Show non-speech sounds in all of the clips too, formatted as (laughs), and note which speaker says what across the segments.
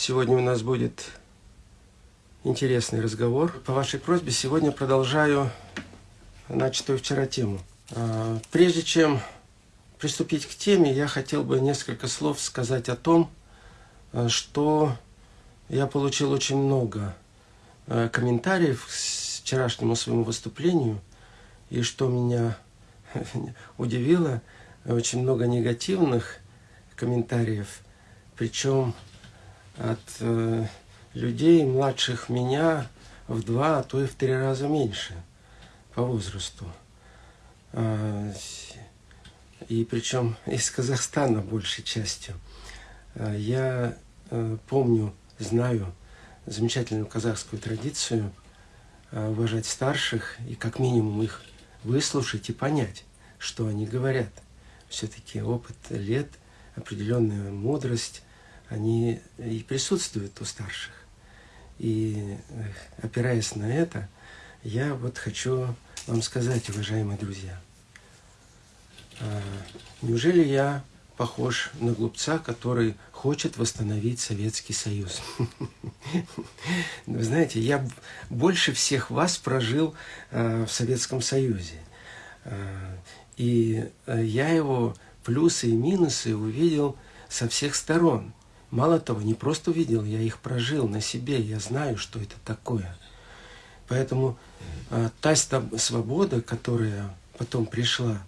Speaker 1: Сегодня у нас будет интересный разговор. По вашей просьбе сегодня продолжаю начатую вчера тему. А, прежде чем приступить к теме, я хотел бы несколько слов сказать о том, а, что я получил очень много а, комментариев к вчерашнему своему выступлению, и что меня (laughs) удивило, очень много негативных комментариев, причем от э, людей, младших меня, в два, а то и в три раза меньше по возрасту. А, и причем из Казахстана большей частью. А, я э, помню, знаю замечательную казахскую традицию э, уважать старших и как минимум их выслушать и понять, что они говорят. Все-таки опыт лет, определенная мудрость, они и присутствуют у старших. И опираясь на это, я вот хочу вам сказать, уважаемые друзья, а, неужели я похож на глупца, который хочет восстановить Советский Союз. (laughs) Вы знаете, я больше всех вас прожил а, в Советском Союзе. А, и я его плюсы и минусы увидел со всех сторон. Мало того, не просто увидел, я их прожил на себе, я знаю, что это такое. Поэтому э, та свобода, которая потом пришла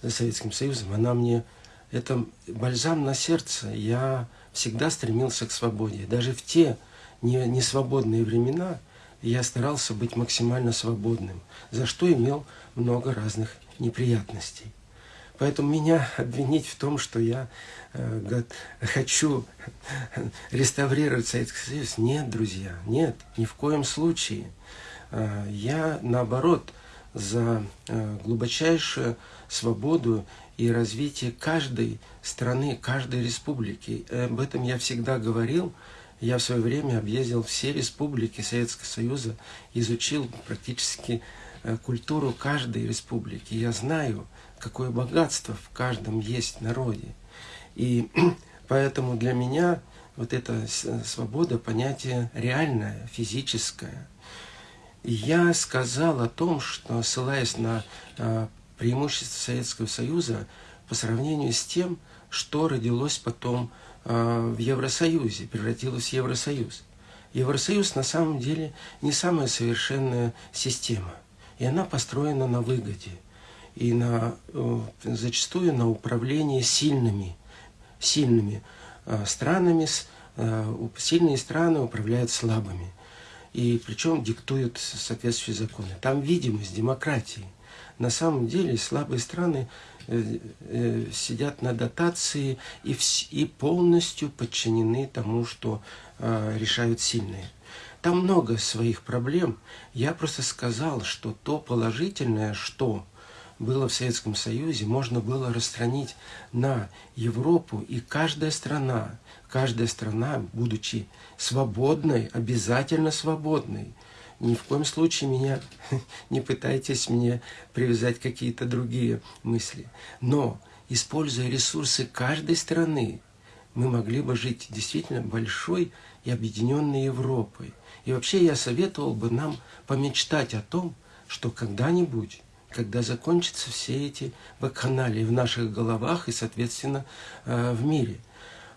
Speaker 1: за Советским Союзом, она мне, это бальзам на сердце. Я всегда стремился к свободе. Даже в те несвободные времена я старался быть максимально свободным, за что имел много разных неприятностей. Поэтому меня обвинить в том, что я э, хочу реставрировать Советский Союз, нет, друзья, нет, ни в коем случае. Э, я, наоборот, за э, глубочайшую свободу и развитие каждой страны, каждой республики. Об этом я всегда говорил. Я в свое время объездил все республики Советского Союза, изучил практически э, культуру каждой республики. Я знаю, какое богатство в каждом есть народе. И (clears throat) поэтому для меня вот эта свобода понятие реальное, физическое. Я сказал о том, что, ссылаясь на а, преимущество Советского Союза по сравнению с тем, что родилось потом а, в Евросоюзе, превратилось в Евросоюз. Евросоюз на самом деле не самая совершенная система, и она построена на выгоде – и на, э, зачастую на управление сильными, сильными э, странами. Э, сильные страны управляют слабыми. И причем диктуют соответствующие законы. Там видимость демократии. На самом деле слабые страны сидят на дотации и, и полностью подчинены тому, что решают сильные. Там много своих проблем. Я просто сказал, что то положительное, что было в Советском Союзе, можно было расстранить на Европу, и каждая страна, каждая страна, будучи свободной, обязательно свободной, ни в коем случае меня (laughs) не пытайтесь мне привязать какие-то другие мысли. Но, используя ресурсы каждой страны, мы могли бы жить действительно большой и объединенной Европой. И вообще я советовал бы нам помечтать о том, что когда-нибудь когда закончатся все эти вакханалии в наших головах и, соответственно, э, в мире.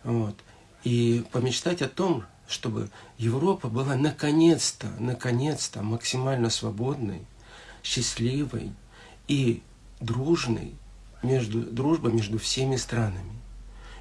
Speaker 1: Вот. И помечтать о том, чтобы Европа была наконец-то, наконец-то максимально свободной, счастливой и дружной, между, дружба между всеми странами.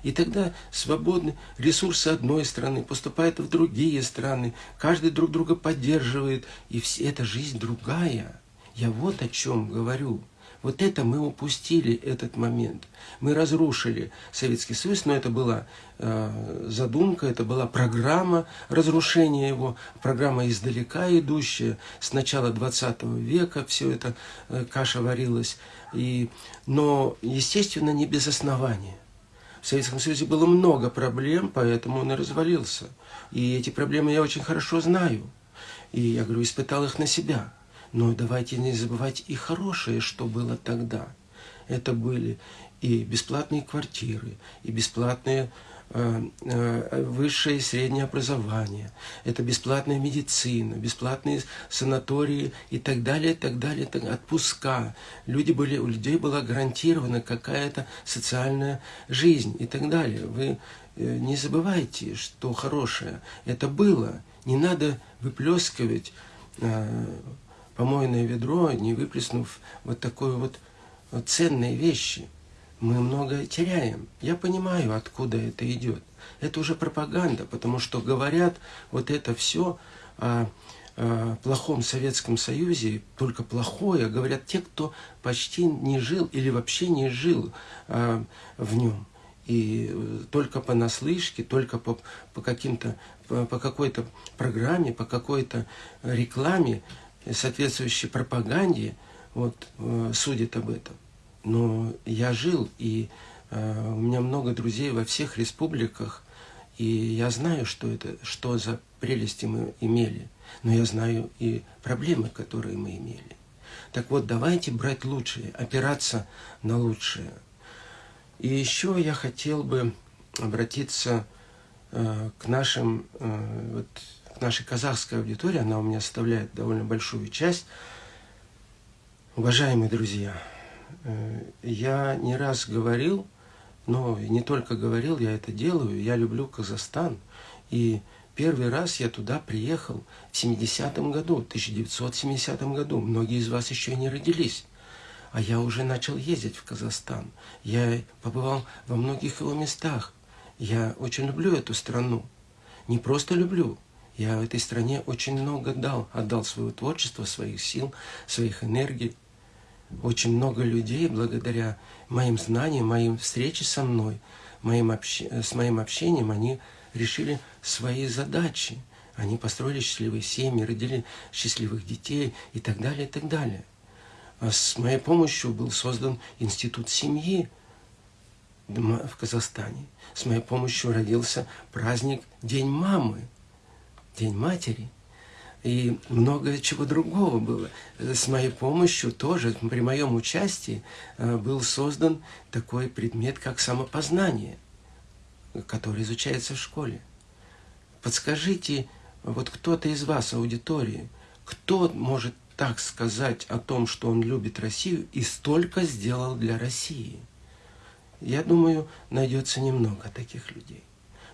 Speaker 1: И тогда свободны ресурсы одной страны поступают в другие страны, каждый друг друга поддерживает, и все, эта жизнь другая – я вот о чем говорю. Вот это мы упустили, этот момент. Мы разрушили Советский Союз, но это была э, задумка, это была программа разрушения его, программа издалека идущая, с начала 20 века все это э, каша варилась. И, но, естественно, не без основания. В Советском Союзе было много проблем, поэтому он и развалился. И эти проблемы я очень хорошо знаю. И я говорю, испытал их на себя. Но давайте не забывать и хорошее, что было тогда. Это были и бесплатные квартиры, и бесплатные Э, э, высшее и среднее образование, это бесплатная медицина, бесплатные санатории и так далее, так далее, так, отпуска. Люди были, у людей была гарантирована какая-то социальная жизнь и так далее. Вы э, не забывайте, что хорошее это было. Не надо выплескивать помойное ведро, не выплеснув вот такой вот ценные вещи мы многое теряем. Я понимаю, откуда это идет. Это уже пропаганда, потому что говорят вот это все о, о плохом Советском Союзе, только плохое, говорят те, кто почти не жил или вообще не жил а, в нем. И только по наслышке, только по, по каким-то, по, по какой-то программе, по какой-то рекламе, соответствующей пропаганде, вот, э, судят об этом но я жил, и э, у меня много друзей во всех республиках, и я знаю, что это, что за прелести мы имели, но я знаю и проблемы, которые мы имели. Так вот, давайте брать лучшее, опираться на лучшее. И еще я хотел бы обратиться э, к нашим, э, вот, к нашей казахской аудитории, она у меня составляет довольно большую часть. Уважаемые друзья, Э, я не раз говорил, но не только говорил, я это делаю, я люблю Казахстан. И первый раз я туда приехал в 70-м году, 1970 году. Многие из вас еще не родились. А я уже начал ездить в Казахстан. Я побывал во многих его местах. Я очень люблю эту страну. Не просто люблю, я этой стране очень много дал, отдал своего творчества, своих сил, своих энергий очень много людей, благодаря моим знаниям, моим встрече со мной, моим общ... с моим общением, они решили свои задачи. Они построили счастливые семьи, родили счастливых детей и так далее, и так далее. А с моей помощью был создан институт семьи в Казахстане. С моей помощью родился праздник День мамы, День матери – и много чего другого было. С моей помощью тоже, при моем участии, э, был создан такой предмет, как самопознание, который изучается в школе. Подскажите, вот кто-то из вас, аудитории, кто может так сказать о том, что он любит Россию и столько сделал для России? Я думаю, найдется немного таких людей.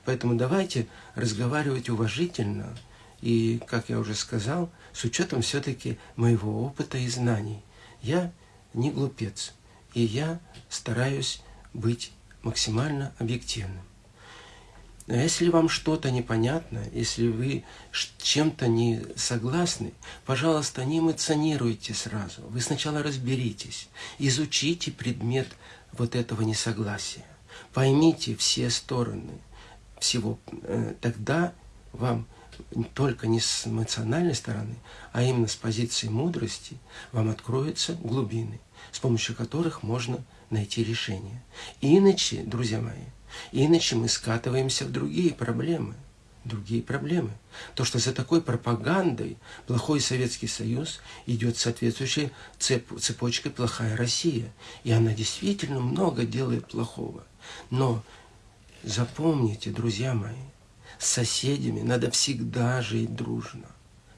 Speaker 1: Поэтому давайте разговаривать уважительно – и, как я уже сказал, с учетом все-таки моего опыта и знаний, я не глупец, и я стараюсь быть максимально объективным. Но если вам что-то непонятно, если вы чем-то не согласны, пожалуйста, не эмоционируйте сразу. Вы сначала разберитесь, изучите предмет вот этого несогласия. Поймите все стороны всего. Э, тогда вам только не с эмоциональной стороны, а именно с позиции мудрости, вам откроются глубины, с помощью которых можно найти решение. Иначе, друзья мои, иначе мы скатываемся в другие проблемы. Другие проблемы. То, что за такой пропагандой плохой Советский Союз идет соответствующей цеп, цепочкой плохая Россия. И она действительно много делает плохого. Но запомните, друзья мои, с соседями надо всегда жить дружно.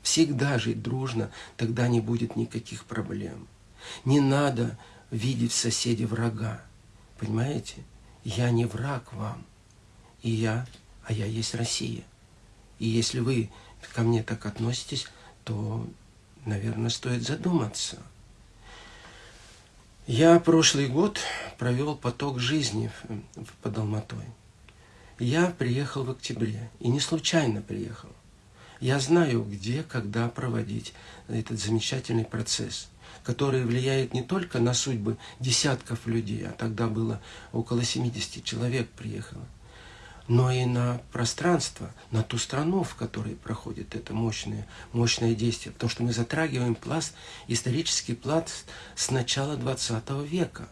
Speaker 1: Всегда жить дружно, тогда не будет никаких проблем. Не надо видеть в соседе врага. Понимаете? Я не враг вам. И я, а я есть Россия. И если вы ко мне так относитесь, то, наверное, стоит задуматься. Я прошлый год провел поток жизни под Алматой. Я приехал в октябре, и не случайно приехал. Я знаю, где, когда проводить этот замечательный процесс, который влияет не только на судьбы десятков людей, а тогда было около 70 человек приехало, но и на пространство, на ту страну, в которой проходит это мощное, мощное действие. Потому что мы затрагиваем пласт, исторический пласт с начала 20 века.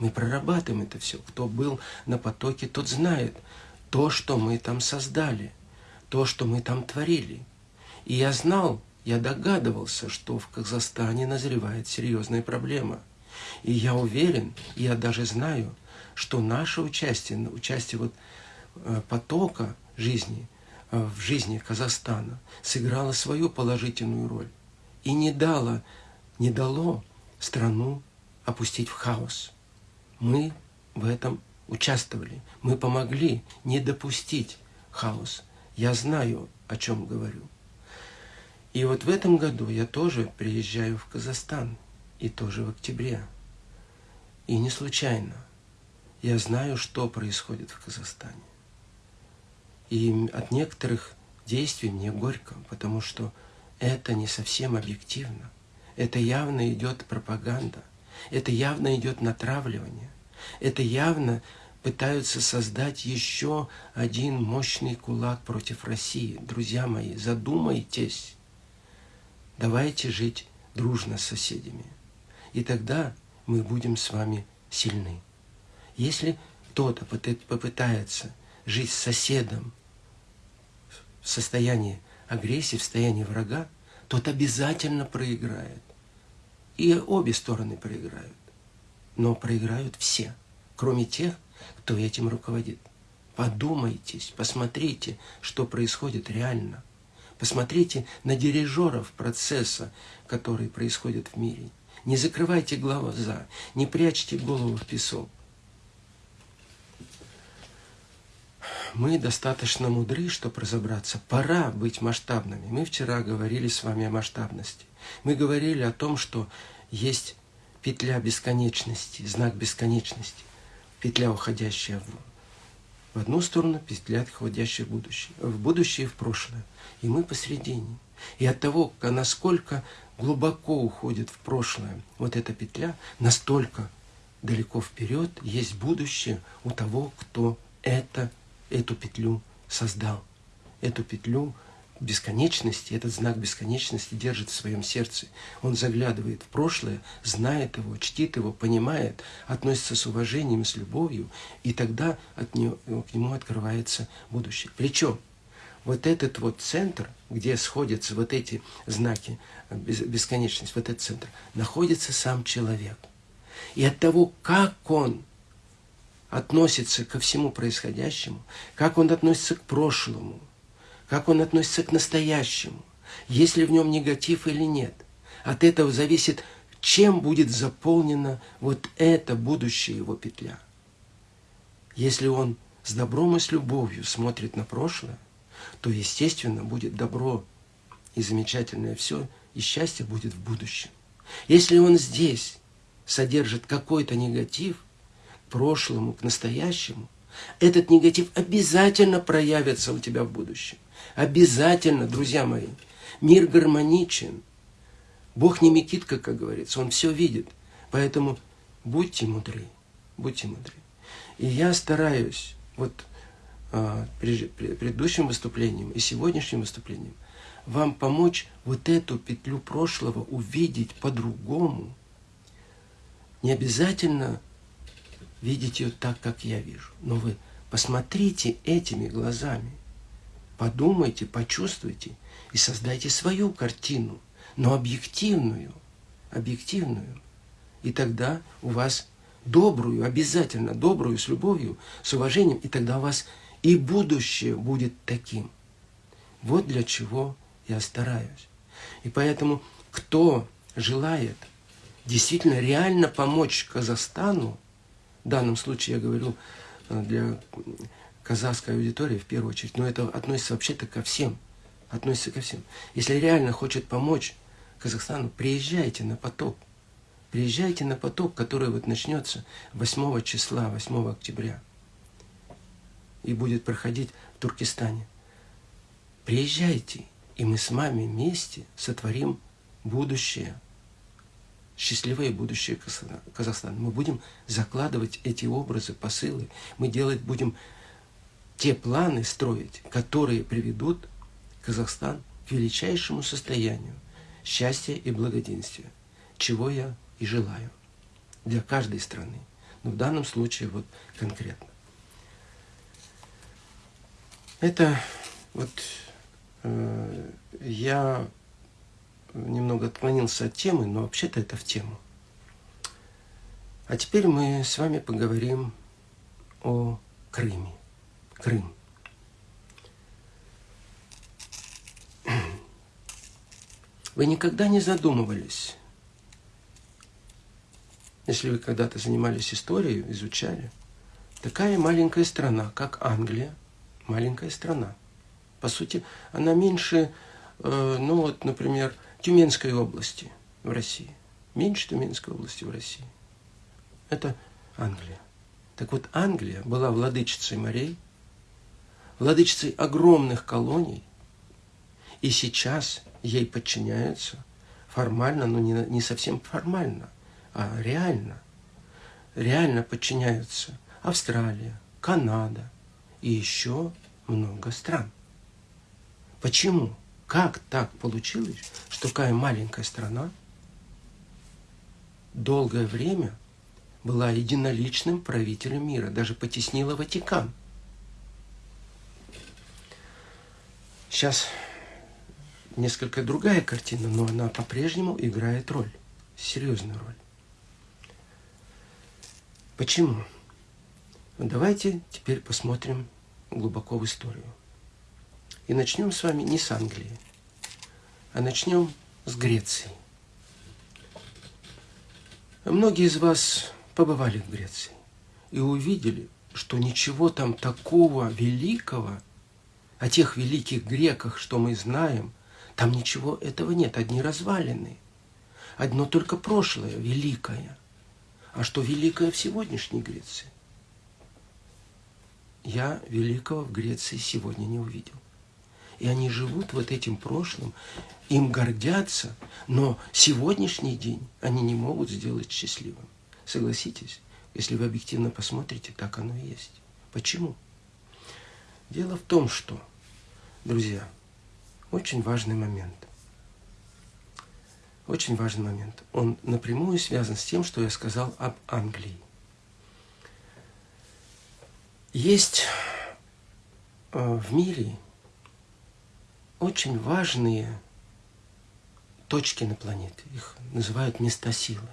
Speaker 1: Мы прорабатываем это все. Кто был на потоке, тот знает – то, что мы там создали, то, что мы там творили. И я знал, я догадывался, что в Казахстане назревает серьезная проблема. И я уверен, я даже знаю, что наше участие, участие вот э, потока жизни э, в жизни Казахстана сыграло свою положительную роль и не дало, не дало страну опустить в хаос. Мы в этом участвовали, мы помогли не допустить хаос. Я знаю, о чем говорю. И вот в этом году я тоже приезжаю в Казахстан, и тоже в октябре. И не случайно. Я знаю, что происходит в Казахстане. И от некоторых действий мне горько, потому что это не совсем объективно. Это явно идет пропаганда. Это явно идет натравливание. Это явно пытаются создать еще один мощный кулак против России. Друзья мои, задумайтесь. Давайте жить дружно с соседями. И тогда мы будем с вами сильны. Если кто-то попытается жить с соседом в состоянии агрессии, в состоянии врага, тот обязательно проиграет. И обе стороны проиграют. Но проиграют все, кроме тех, кто этим руководит. Подумайтесь, посмотрите, что происходит реально. Посмотрите на дирижеров процесса, который происходит в мире. Не закрывайте глаза, не прячьте голову в песок. мы достаточно мудры, чтобы разобраться. Пора быть масштабными. Мы вчера говорили с вами о масштабности. Мы говорили о том, что есть петля бесконечности, знак бесконечности. Петля, уходящая в, в одну сторону, петля, уходящая в будущее. В будущее и в прошлое. И мы посередине. И от того, насколько глубоко уходит в прошлое вот эта петля, настолько далеко вперед есть будущее у того, кто это эту петлю создал. Эту петлю бесконечности, этот знак бесконечности держит в своем сердце. Он заглядывает в прошлое, знает его, чтит его, понимает, относится с уважением, с любовью, и тогда от него, к нему открывается будущее. Причем вот этот вот центр, где сходятся вот эти знаки бесконечности, вот этот центр, находится сам человек. И от того, как он относится ко всему происходящему, как он относится к прошлому, как он относится к настоящему, есть ли в нем негатив или нет. От этого зависит, чем будет заполнена вот эта будущая его петля. Если он с добром и с любовью смотрит на прошлое, то, естественно, будет добро и замечательное все, и счастье будет в будущем. Если он здесь содержит какой-то негатив, прошлому, к настоящему, этот негатив обязательно проявится у тебя в будущем. Обязательно, друзья мои. Мир гармоничен. Бог не метит, как говорится, Он все видит. Поэтому будьте мудры, будьте мудры. И я стараюсь, вот а, предыдущим выступлением и сегодняшним выступлением, вам помочь вот эту петлю прошлого увидеть по-другому. Не обязательно видеть ее так, как я вижу. Но вы посмотрите этими глазами, подумайте, почувствуйте и создайте свою картину, но объективную, объективную. И тогда у вас добрую, обязательно добрую, с любовью, с уважением, и тогда у вас и будущее будет таким. Вот для чего я стараюсь. И поэтому, кто желает действительно реально помочь Казахстану, в данном случае я говорю э, для казахской аудитории в первую очередь, но это относится вообще-то ко всем. Относится ко всем. Если реально хочет помочь Казахстану, приезжайте на поток. Приезжайте на поток, который вот начнется 8 числа, 8 октября. И будет проходить в Туркестане. Приезжайте, и мы с вами вместе сотворим будущее счастливое будущее Казахстана. Мы будем закладывать эти образы, посылы. Мы делать будем те планы строить, которые приведут Казахстан к величайшему состоянию счастья и благоденствия, чего я и желаю для каждой страны. Но в данном случае вот конкретно. Это вот э, я немного отклонился от темы, но вообще-то это в тему. А теперь мы с вами поговорим о Крыме. Крым. Вы никогда не задумывались, если вы когда-то занимались историей, изучали, такая маленькая страна, как Англия, маленькая страна. По сути, она меньше, э, ну вот, например, Тюменской области в России. Меньше Тюменской области в России. Это Англия. Так вот, Англия была владычицей морей, владычицей огромных колоний, и сейчас ей подчиняются формально, но не, не совсем формально, а реально. Реально подчиняются Австралия, Канада и еще много стран. Почему? Как так получилось, что такая маленькая страна долгое время была единоличным правителем мира, даже потеснила Ватикан? Сейчас несколько другая картина, но она по-прежнему играет роль, серьезную роль. Почему? Давайте теперь посмотрим глубоко в историю. И начнем с вами не с Англии, а начнем с Греции. Многие из вас побывали в Греции и увидели, что ничего там такого великого, о тех великих греках, что мы знаем, там ничего этого нет, одни развалины. Одно только прошлое великое. А что великое в сегодняшней Греции? Я великого в Греции сегодня не увидел. И они живут вот этим прошлым, им гордятся, но сегодняшний день они не могут сделать счастливым. Согласитесь, если вы объективно посмотрите, так оно и есть. Почему? Дело в том, что, друзья, очень важный момент. Очень важный момент. Он напрямую связан с тем, что я сказал об Англии. Есть э, в мире очень важные точки на планете. Их называют места силы.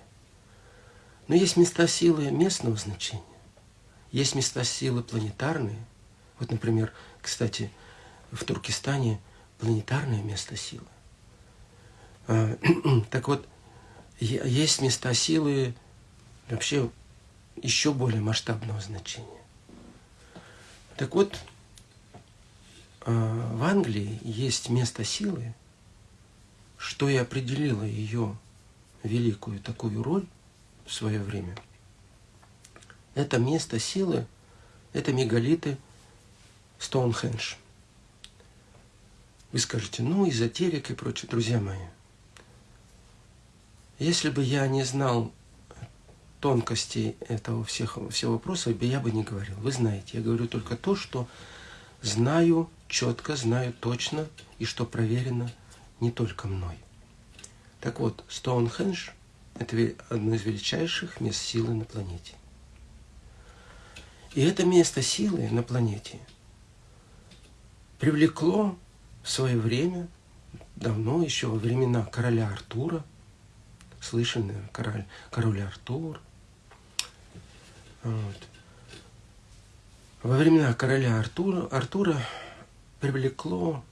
Speaker 1: Но есть места силы местного значения. Есть места силы планетарные. Вот, например, кстати, в Туркестане планетарное место силы. А, (clears throat) так вот, есть места силы вообще еще более масштабного значения. Так вот, а, в Англии есть место силы, что и определило ее великую такую роль в свое время. Это место силы, это мегалиты Стоунхендж. Вы скажете, ну, эзотерик и прочее. Друзья мои, если бы я не знал тонкостей этого всех, всего вопроса, я бы не говорил. Вы знаете, я говорю только то, что знаю четко, знаю точно и что проверено не только мной. Так вот, Стоунхендж – это одно из величайших мест силы на планете. И это место силы на планете привлекло в свое время, давно, еще во времена короля Артура, слышали, король, король Артур. Вот. Во времена короля Артура, Артура привлекло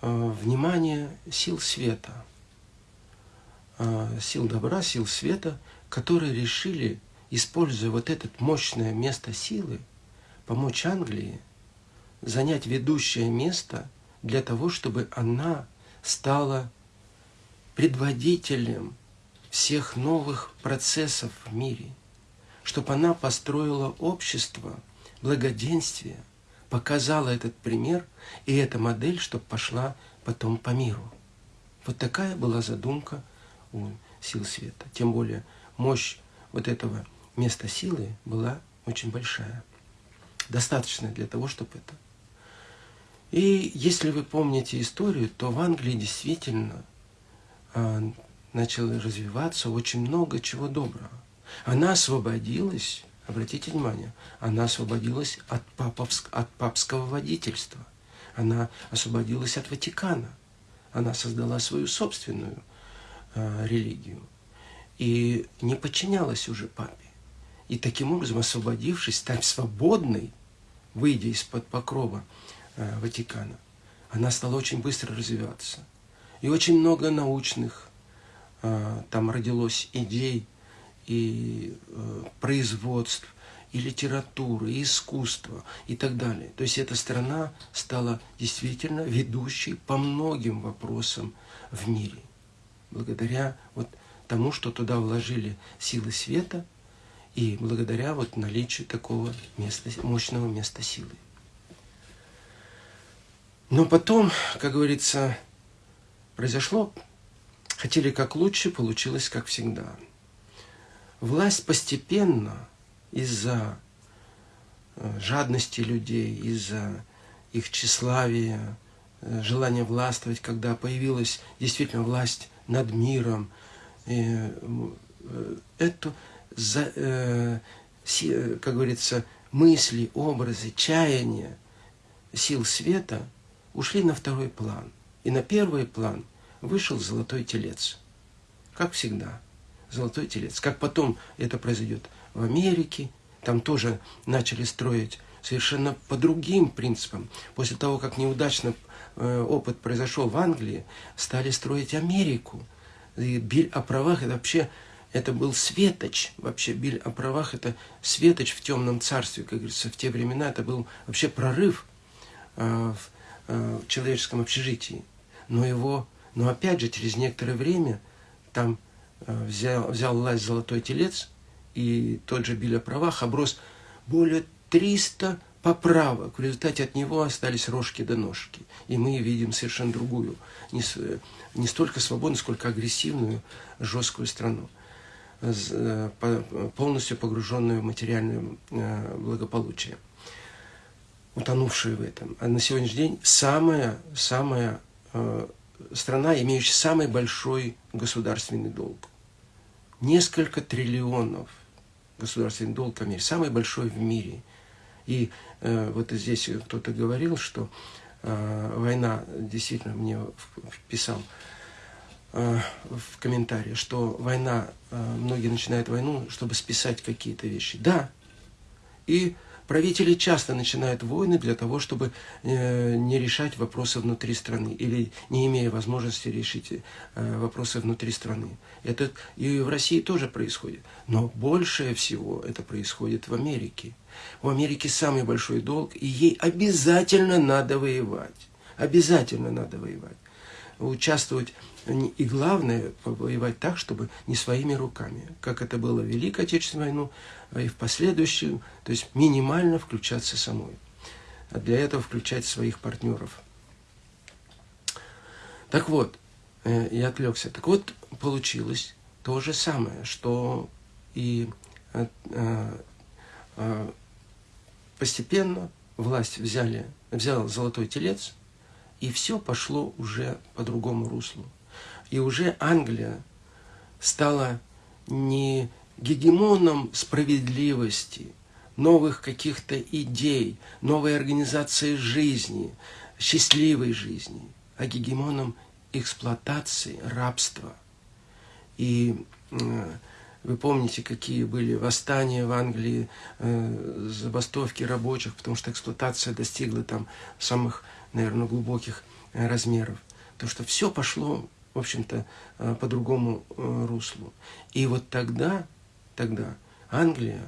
Speaker 1: э, внимание сил света, э, сил добра, сил света, которые решили, используя вот это мощное место силы, помочь Англии занять ведущее место для того, чтобы она стала предводителем всех новых процессов в мире, чтобы она построила общество благоденствия – показала этот пример и эта модель, чтобы пошла потом по миру. Вот такая была задумка у сил света. Тем более мощь вот этого места силы была очень большая. Достаточная для того, чтобы это. И если вы помните историю, то в Англии действительно а, начало развиваться очень много чего доброго. Она освободилась Обратите внимание, она освободилась от, паповск, от папского водительства. Она освободилась от Ватикана. Она создала свою собственную э, религию. И не подчинялась уже папе. И таким образом, освободившись, стать свободной, выйдя из-под покрова Ватикана, она стала очень быстро развиваться. И очень много научных э, там родилось идей и э, производств, и литературы, и искусства, и так далее. То есть эта страна стала действительно ведущей по многим вопросам в мире. Благодаря вот тому, что туда вложили силы света, и благодаря вот наличию такого места, мощного места силы. Но потом, как говорится, произошло, хотели как лучше, получилось как всегда. Власть постепенно из-за э, жадности людей, из-за их тщеславия, э, желания властвовать, когда появилась действительно власть над миром, э, эту, как говорится, мысли, образы, чаяния сил света ушли на второй план. И на первый план вышел золотой телец. Как всегда, золотой телец. Как потом это произойдет в Америке, там тоже начали строить совершенно по другим принципам. После того, как неудачно э, опыт произошел в Англии, стали строить Америку. И Биль о правах это вообще это был светоч. Вообще Биль о правах это светоч в темном царстве, как говорится, в те времена это был вообще прорыв э, в, в человеческом общежитии. Но его, но опять же через некоторое время там взял, взял власть золотой телец, и тот же Биль о правах оброс более 300 поправок. В результате от него остались рожки до ножки. И мы видим совершенно другую, не, не столько свободную, сколько агрессивную, жесткую страну, э, полностью погруженную в материальное э, благополучие, утонувшую в этом. А на сегодняшний день самая, самая э, страна, имеющая самый большой государственный долг. Несколько триллионов – государственный долг в мире, самый большой в мире. И э, вот здесь кто-то говорил, что э, война, действительно, мне вписал э, в комментарии, что война, э, многие начинают войну, чтобы списать какие-то вещи. Да, и Правители часто начинают войны для того, чтобы э, не решать вопросы внутри страны или не имея возможности решить э, вопросы внутри страны. Это и в России тоже происходит. Но большее всего это происходит в Америке. У Америки самый большой долг, и ей обязательно надо воевать. Обязательно надо воевать. Участвовать и главное, воевать так, чтобы не своими руками, как это было в Великой Отечественной войну, а и в последующую, то есть минимально включаться самой. А для этого включать своих партнеров. Так вот, э, я отвлекся. Так вот, получилось то же самое, что и э, э, постепенно власть взяли, взял золотой телец, и все пошло уже по другому руслу. И уже Англия стала не гегемоном справедливости, новых каких-то идей, новой организации жизни, счастливой жизни, а гегемоном эксплуатации, рабства. И э, вы помните, какие были восстания в Англии, э, забастовки рабочих, потому что эксплуатация достигла там самых, наверное, глубоких э, размеров. То, что все пошло в общем-то, э, по другому э, руслу. И вот тогда, тогда Англия,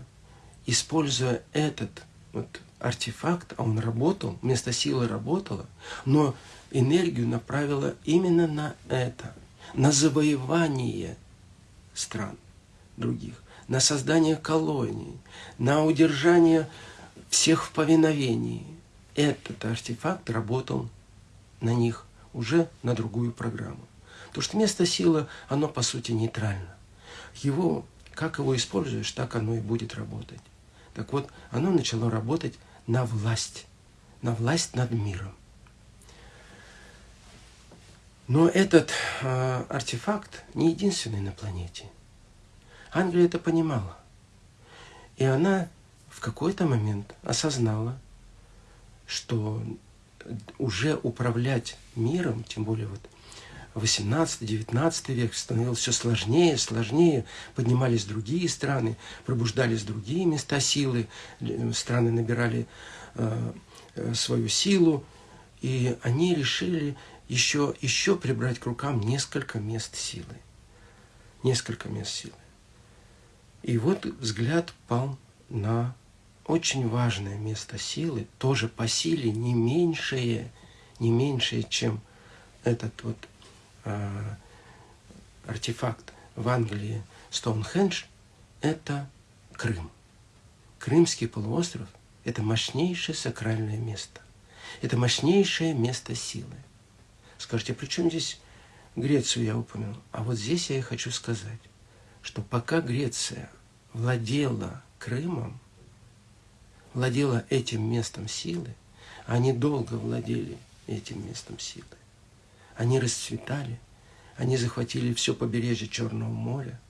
Speaker 1: используя этот вот артефакт, а он работал, вместо силы работала, но энергию направила именно на это, на завоевание стран других, на создание колоний, на удержание всех в повиновении. Этот артефакт работал на них уже на другую программу. Потому что место силы, оно по сути нейтрально. Его, как его используешь, так оно и будет работать. Так вот, оно начало работать на власть, на власть над миром. Но этот э, артефакт не единственный на планете. Англия это понимала. И она в какой-то момент осознала, что уже управлять миром, тем более вот 18-19 век становилось все сложнее, сложнее, поднимались другие страны, пробуждались другие места силы, страны набирали э, э, свою силу, и они решили еще, еще прибрать к рукам несколько мест силы. Несколько мест силы. И вот взгляд пал на очень важное место силы, тоже по силе не меньшее, не меньшее, чем этот вот э, артефакт в Англии Стоунхендж, это Крым. Крымский полуостров – это мощнейшее сакральное место. Это мощнейшее место силы. Скажите, при чем здесь Грецию я упомянул? А вот здесь я и хочу сказать, что пока Греция владела Крымом, владела этим местом силы, они долго владели этим местом силы. Они расцветали, они захватили все побережье Черного моря,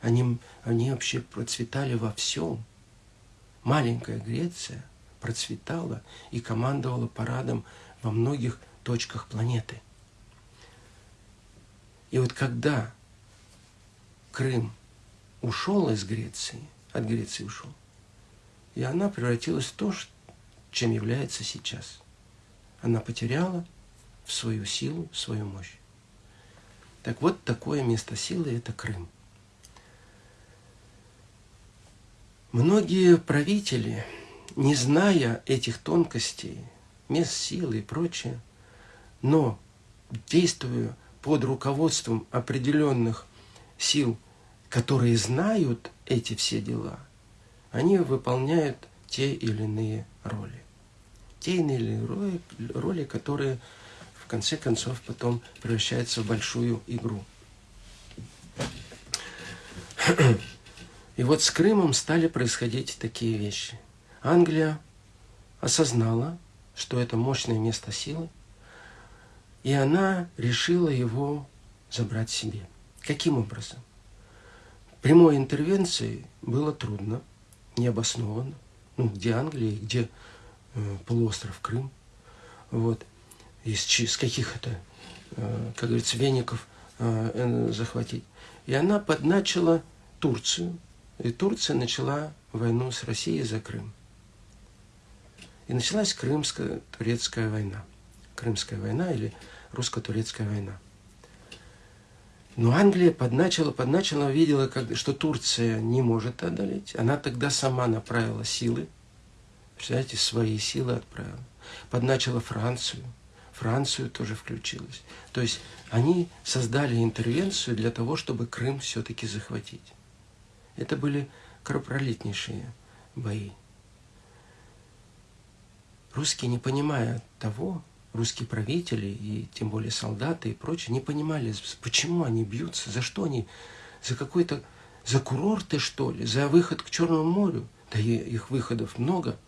Speaker 1: они, они вообще процветали во всем. Маленькая Греция процветала и командовала парадом во многих точках планеты. И вот когда Крым ушел из Греции, от Греции ушел, и она превратилась в то, чем является сейчас. Она потеряла в свою силу, в свою мощь. Так вот, такое место силы – это Крым. Многие правители, не зная этих тонкостей, мест силы и прочее, но действуя под руководством определенных сил, которые знают эти все дела, они выполняют те или иные роли. Те или иные роли, роли которые конце концов потом превращается в большую игру. И вот с Крымом стали происходить такие вещи. Англия осознала, что это мощное место силы, и она решила его забрать себе. Каким образом? Прямой интервенции было трудно, необоснованно. Ну, где Англия, где э, полуостров Крым. Вот из, из каких это, э, как говорится, веников э, захватить. И она подначила Турцию, и Турция начала войну с Россией за Крым. И началась Крымско-турецкая война. Крымская война или русско-турецкая война. Но Англия подначила, подначила, видела, как, что Турция не может одолеть. Она тогда сама направила силы, представляете, свои силы отправила. Подначила Францию – Францию тоже включилась. То есть они создали интервенцию для того, чтобы Крым все-таки захватить. Это были кровопролитнейшие бои. Русские, не понимая того, русские правители и тем более солдаты и прочее, не понимали, почему они бьются, за что они, за какой-то, за курорты что ли, за выход к Черному морю. Да и их выходов много.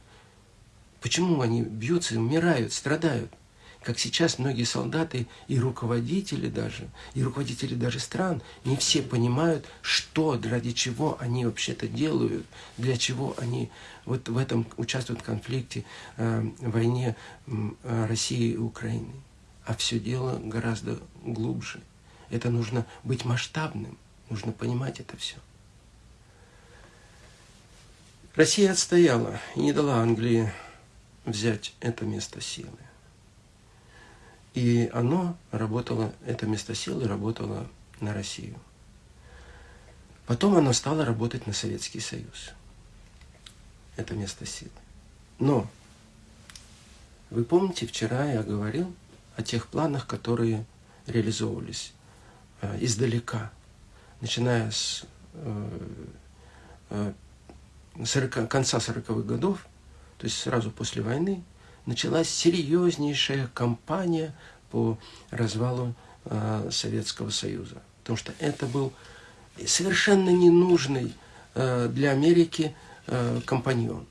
Speaker 1: Почему они бьются, умирают, страдают? Как сейчас многие солдаты и руководители даже, и руководители даже стран, не все понимают, что, ради чего они вообще-то делают, для чего они вот в этом участвуют в конфликте, э, войне э, России и Украины. А все дело гораздо глубже. Это нужно быть масштабным, нужно понимать это все. Россия отстояла и не дала Англии взять это место силы. И оно работало, это место силы работало на Россию. Потом оно стало работать на Советский Союз. Это место силы. Но, вы помните, вчера я говорил о тех планах, которые реализовывались э, издалека, начиная с э, э, 40, конца 40-х годов, то есть сразу после войны, началась серьезнейшая кампания по развалу э, Советского Союза. Потому что это был совершенно ненужный э, для Америки э, компаньон.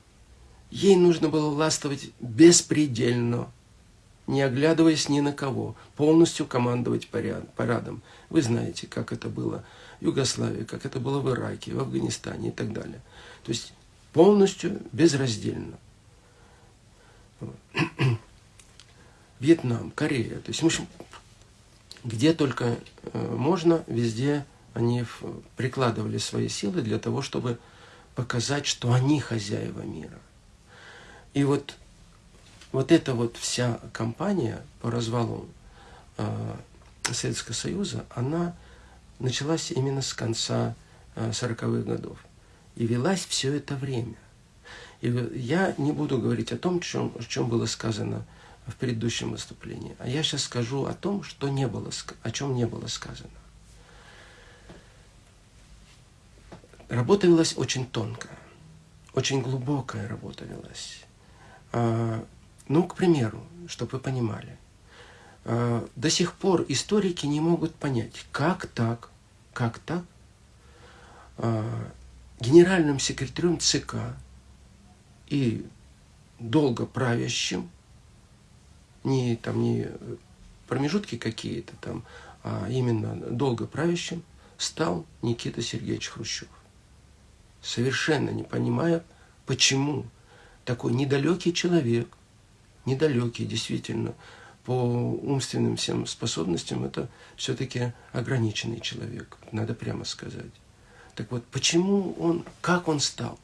Speaker 1: Ей нужно было властвовать беспредельно, не оглядываясь ни на кого, полностью командовать парадом. Вы знаете, как это было в Югославии, как это было в Ираке, в Афганистане и так далее. То есть полностью безраздельно. (clears throat) Вьетнам, Корея. То есть, в общем, где только э, можно, везде они прикладывали свои силы для того, чтобы показать, что они хозяева мира. И вот, вот эта вот вся кампания по развалу э, Советского Союза, она началась именно с конца э, 40-х годов. И велась все это время. И я не буду говорить о том, чем, чем было сказано в предыдущем выступлении, а я сейчас скажу о том, что не было, о чем не было сказано. Работа велась очень тонко, очень глубокая работа велась. А, ну, к примеру, чтобы вы понимали, а, до сих пор историки не могут понять, как так, как так а, генеральным секретарем ЦК и долго правящим, не там не промежутки какие-то там, а именно долго правящим, стал Никита Сергеевич Хрущев совершенно не понимая, почему такой недалекий человек, недалекий действительно, по умственным всем способностям, это все-таки ограниченный человек, надо прямо сказать. Так вот, почему он, как он стал э,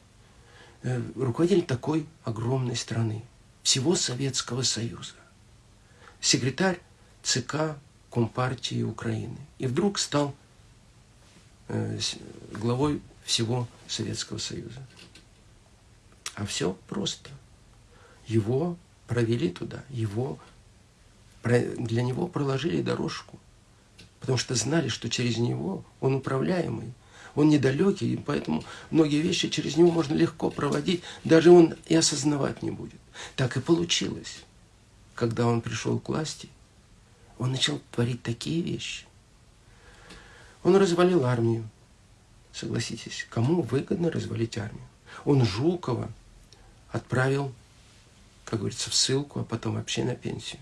Speaker 1: руководитель такой огромной страны, всего Советского Союза, секретарь ЦК Компартии Украины, и вдруг стал э, главой всего Советского Союза. А все просто. Его провели туда, его, для него проложили дорожку, потому что знали, что через него он управляемый, он недалекий, и поэтому многие вещи через него можно легко проводить, даже он и осознавать не будет. Так и получилось. Когда он пришел к власти, он начал творить такие вещи. Он развалил армию, Согласитесь, кому выгодно развалить армию? Он Жукова отправил, как говорится, в ссылку, а потом вообще на пенсию.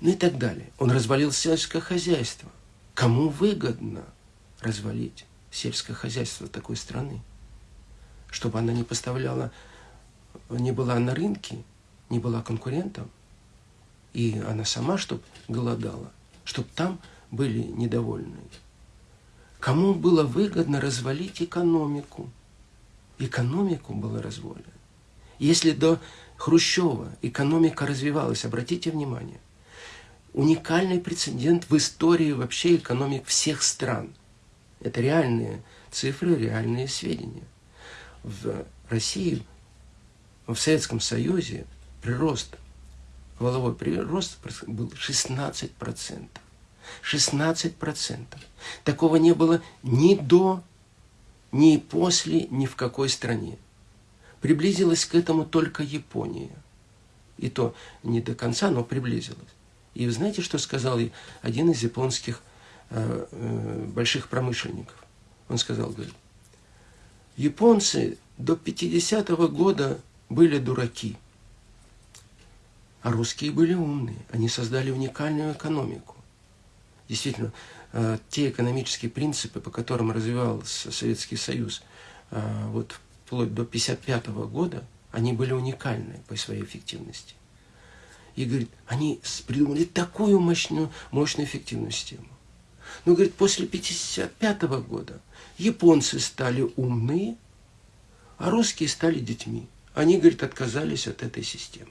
Speaker 1: Ну и так далее. Он развалил сельское хозяйство. Кому выгодно развалить сельское хозяйство такой страны? Чтобы она не поставляла, не была на рынке, не была конкурентом, и она сама, чтобы голодала, чтобы там были недовольны. Кому было выгодно развалить экономику? Экономику было развалено. Если до Хрущева экономика развивалась, обратите внимание, уникальный прецедент в истории вообще экономик всех стран. Это реальные цифры, реальные сведения. В России, в Советском Союзе прирост, воловой прирост был 16%. 16%. Такого не было ни до, ни после, ни в какой стране. Приблизилась к этому только Япония. И то не до конца, но приблизилась. И знаете, что сказал один из японских больших промышленников? Он сказал, говорит, японцы до 50-го года были дураки, а русские были умные. Они создали уникальную экономику действительно, э, те экономические принципы, по которым развивался Советский Союз, э, вот вплоть до 1955 года, они были уникальны по своей эффективности. И, говорит, они придумали такую мощную, мощную эффективную систему. Но, говорит, после 1955 года японцы стали умные, а русские стали детьми. Они, говорит, отказались от этой системы.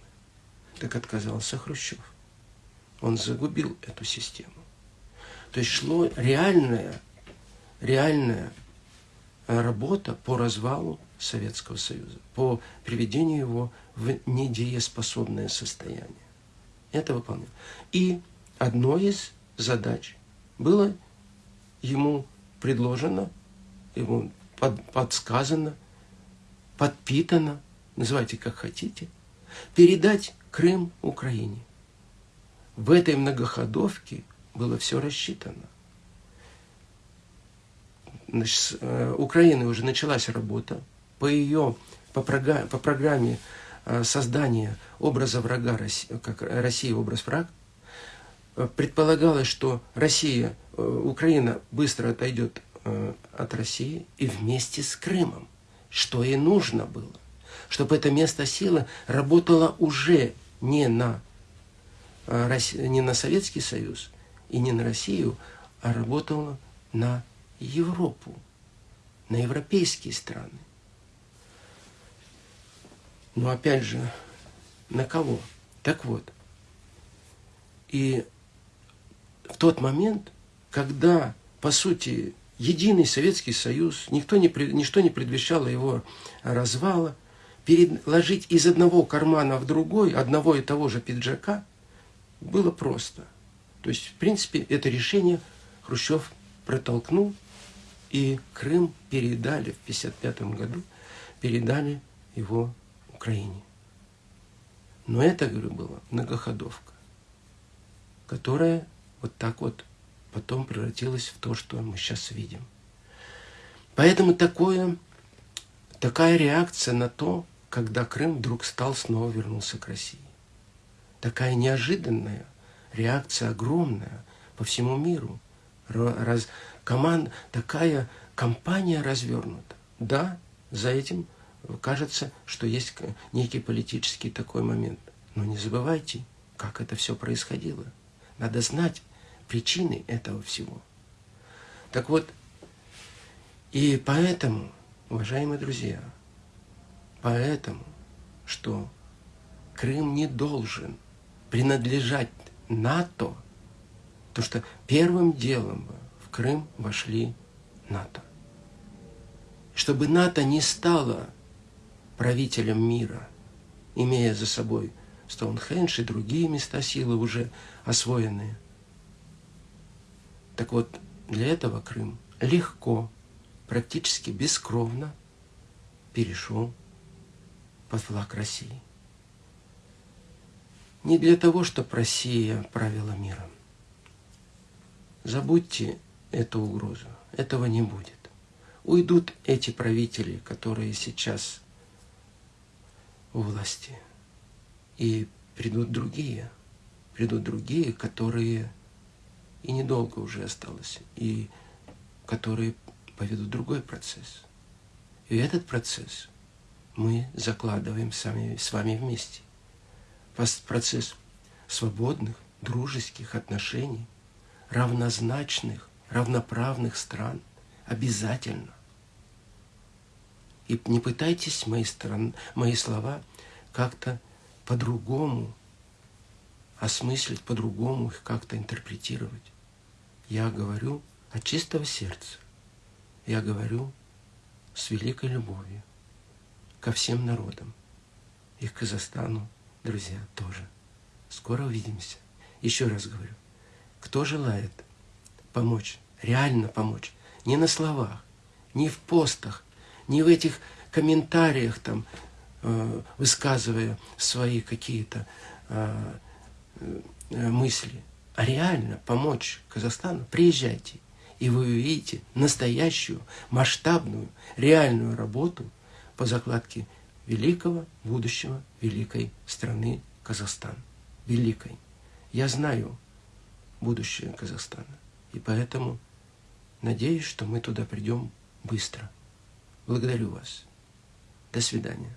Speaker 1: Так отказался Хрущев. Он загубил эту систему. То есть шло реальная, реальная работа по развалу Советского Союза, по приведению его в недееспособное состояние. Это выполнял. И одной из задач было ему предложено, ему под, подсказано, подпитано, называйте как хотите, передать Крым Украине. В этой многоходовке было все рассчитано. Значит, с э, уже началась работа по ее, по, программе, по программе э, создания образа врага, как Россия образ враг, предполагалось, что Россия, Украина быстро отойдет от России и вместе с Крымом, что и нужно было, чтобы это место силы работало уже не на, не на Советский Союз, и не на Россию, а работала на Европу, на европейские страны. Но опять же, на кого? Так вот, и в тот момент, когда, по сути, единый Советский Союз, никто не, ничто не предвещало его развала, переложить из одного кармана в другой одного и того же пиджака было просто. То есть, в принципе, это решение Хрущев протолкнул, и Крым передали в 1955 году, передали его Украине. Но это, говорю, была многоходовка, которая вот так вот потом превратилась в то, что мы сейчас видим. Поэтому такое, такая реакция на то, когда Крым вдруг стал снова вернулся к России. Такая неожиданная реакция, огромная по всему миру. Раз, команд, такая компания развернута. Да, за этим кажется, что есть некий политический такой момент. Но не забывайте, как это все происходило. Надо знать причины этого всего. Так вот, и поэтому, уважаемые друзья, Поэтому, что Крым не должен принадлежать НАТО, то что первым делом в Крым вошли НАТО. Чтобы НАТО не стало правителем мира, имея за собой Стоунхендж и другие места силы уже освоенные. Так вот, для этого Крым легко, практически бескровно перешел под флаг России. Не для того, чтобы Россия правила миром. Забудьте эту угрозу. Этого не будет. Уйдут эти правители, которые сейчас у власти. И придут другие. Придут другие, которые и недолго уже осталось, и которые поведут другой процесс. И этот процесс – мы закладываем сами, с вами вместе. Процесс свободных, дружеских отношений, равнозначных, равноправных стран обязательно. И не пытайтесь мои, стран, мои слова как-то по-другому осмыслить, по-другому их как-то интерпретировать. Я говорю от чистого сердца. Я говорю с великой любовью ко всем народам. И к Казахстану, друзья, тоже. Скоро увидимся. Еще раз говорю, кто желает помочь, реально помочь, не на словах, не в постах, не в этих комментариях, там, э, высказывая свои какие-то э, э, мысли, а реально помочь Казахстану, приезжайте, и вы увидите настоящую, масштабную, реальную работу – по закладке великого будущего великой страны Казахстан. Великой. Я знаю будущее Казахстана. И поэтому надеюсь, что мы туда придем быстро. Благодарю вас. До свидания.